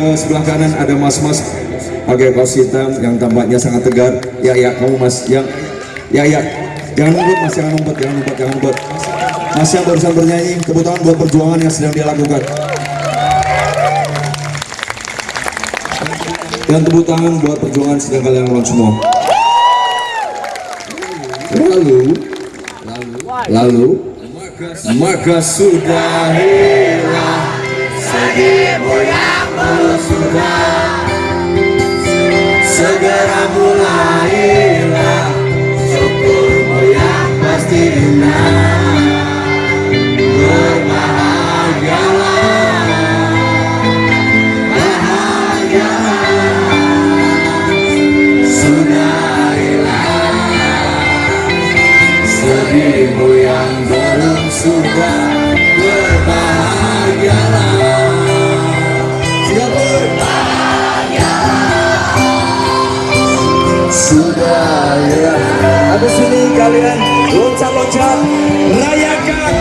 Ke sebelah kanan ada mas-mas pakai kaos hitam yang tampaknya sangat tegar. Ya ya kamu mas yang ya ya. Jangan ngumpet mas jangan ngumpet jangan ngumpet jangan ngumpet mas yang barusan bernyanyi tepuk buat perjuangan yang sedang dia lakukan. Dan tepuk tangan buat perjuangan sedang kalian lakukan semua. Lalu lalu maka sudah hilang sedihmu sudah segera mulailah syukurmu yang pasti indah habis ini kalian. Loncat-loncat. Rayakan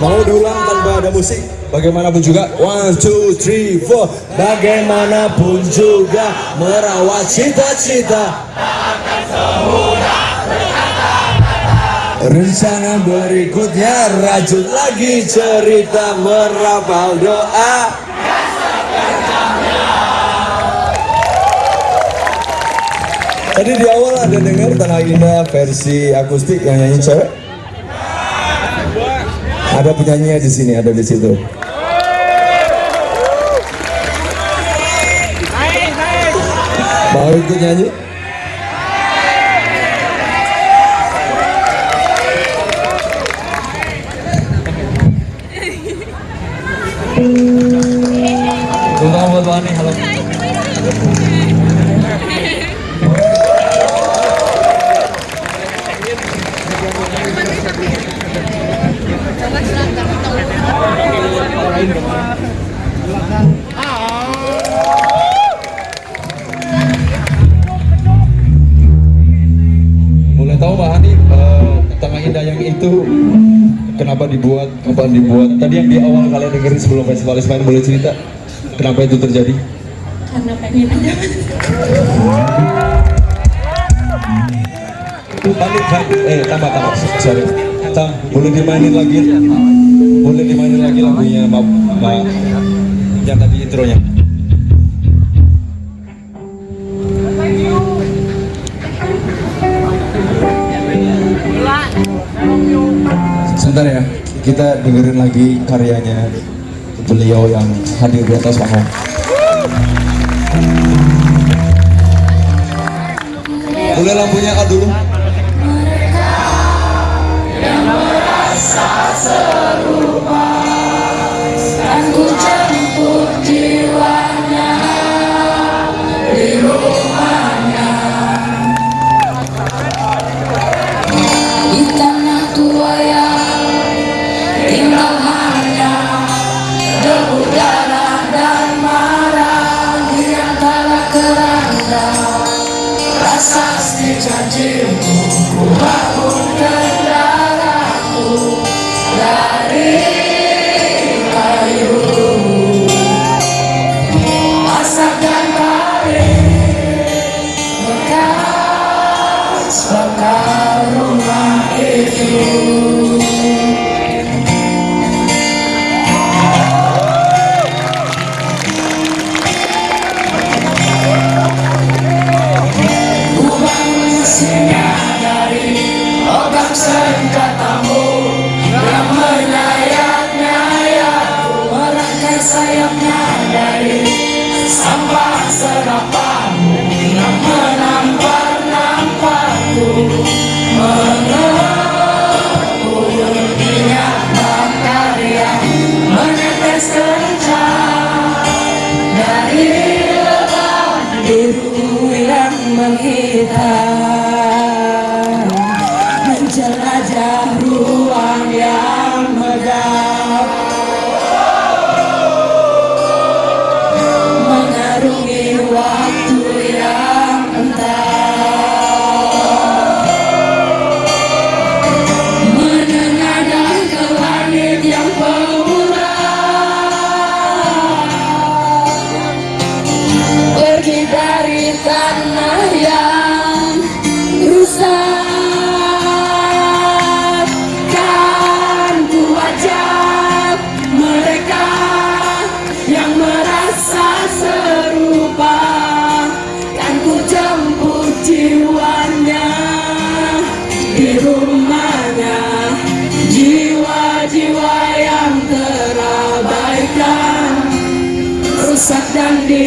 akustik bagaimanapun juga one two three four. Bagaimanapun juga merawat cita-cita. Rencana berikutnya rajut lagi cerita merapal doa. Tadi di awal ada dengar Tanah Indah versi akustik yang nyanyi cewek? Ada penyanyinya di sini, ada di situ. Mau ikut nyanyi? Tunggu buat kenapa dibuat, kapan dibuat? Tadi yang di awal kalian dengerin sebelum festivalis main boleh cerita kenapa itu terjadi? karena pengen aja Balik, balik, eh tambah tambah, sorry. Tam, boleh dimainin lagi, boleh dimainin lagi lagunya Mbak, Mbak yang tadi intronya. Sebentar ya, kita dengerin lagi karyanya beliau yang hadir di atas panggung. Boleh lampunya kak dulu?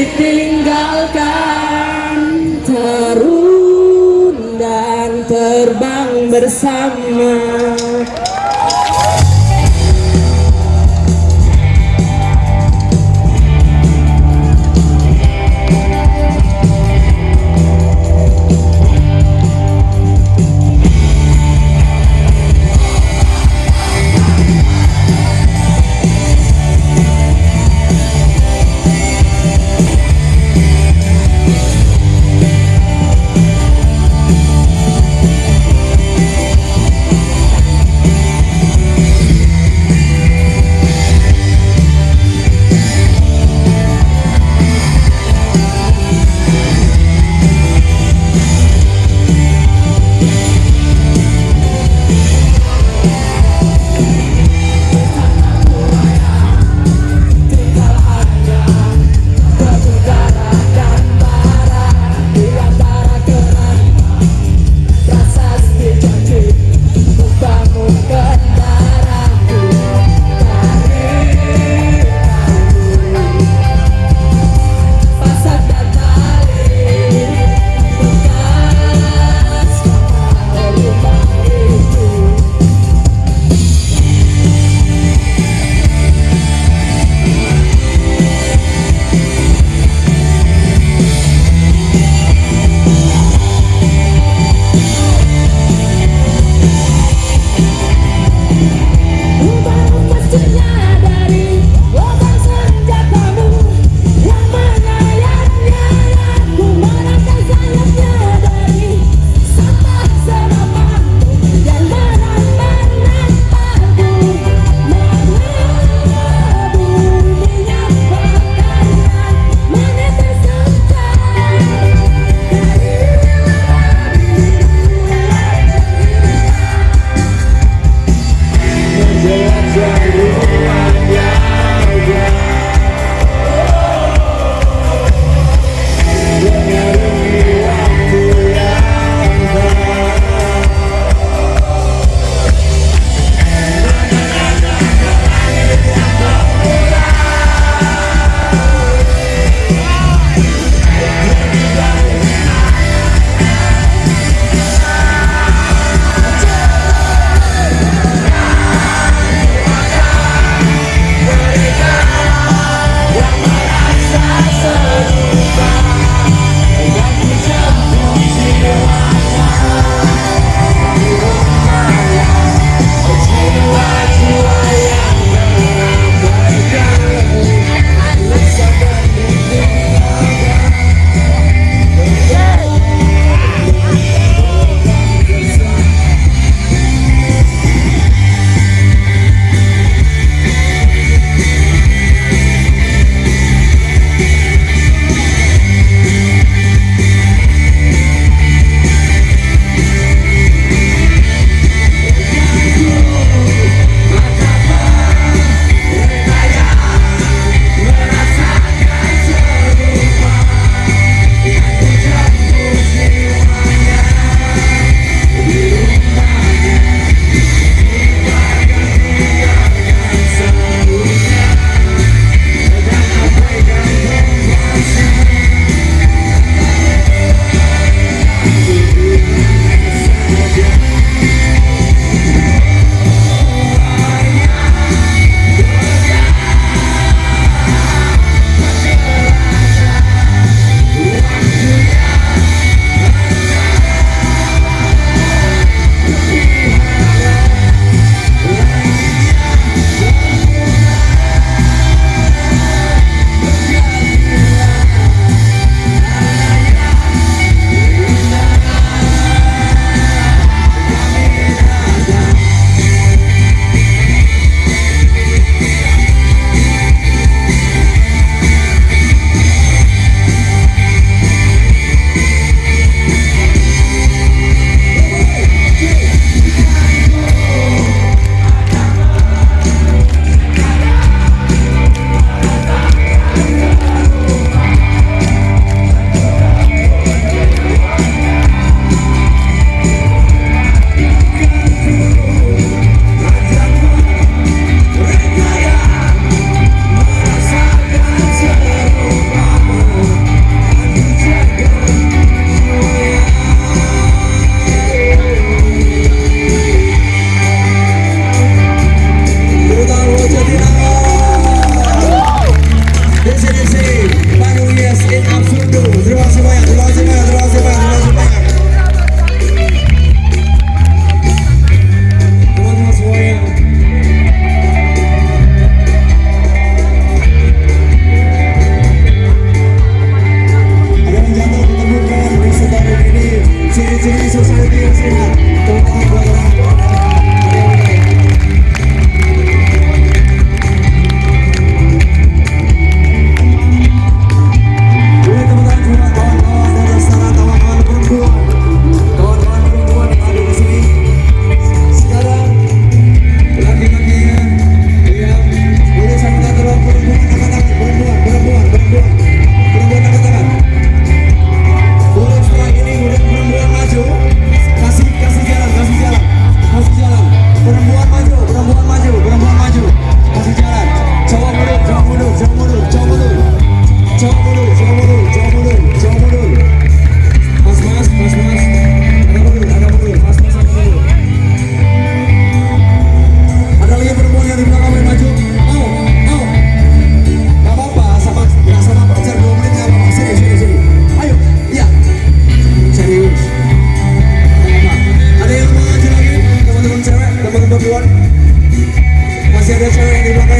Ditinggalkan terun dan terbang bersama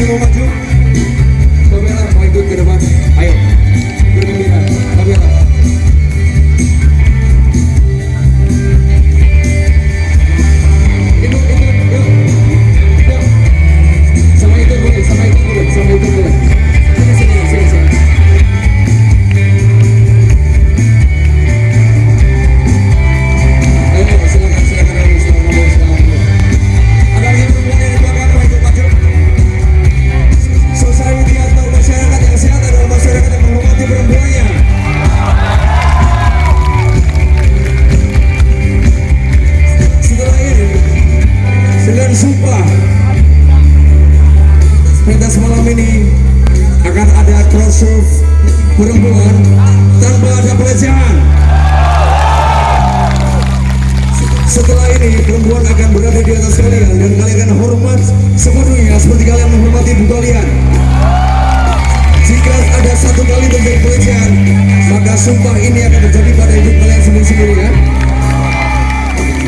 maju maju masuk perempuan tanpa ada pelecehan setelah ini perempuan akan berada di atas kalian dan kalian akan hormat sepenuhnya seperti kalian menghormati ibu kalian jika ada satu kali terjadi pelecehan maka sumpah ini akan terjadi pada hidup kalian sendiri-sendiri ya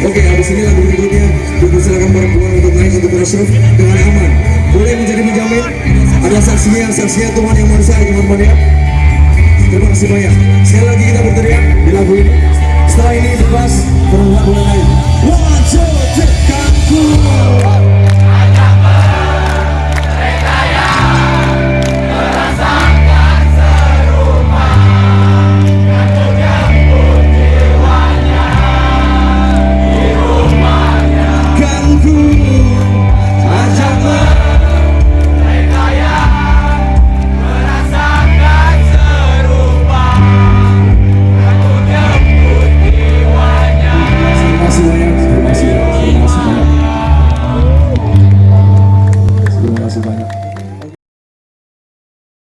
Oke, habis ini lagu berikutnya dipersilakan perempuan untuk naik untuk bersyukur dengan aman. Boleh menjadi menjamin? Ada saksinya, saksinya Tuhan Ya. terima kasih banyak sekali lagi kita bertemu.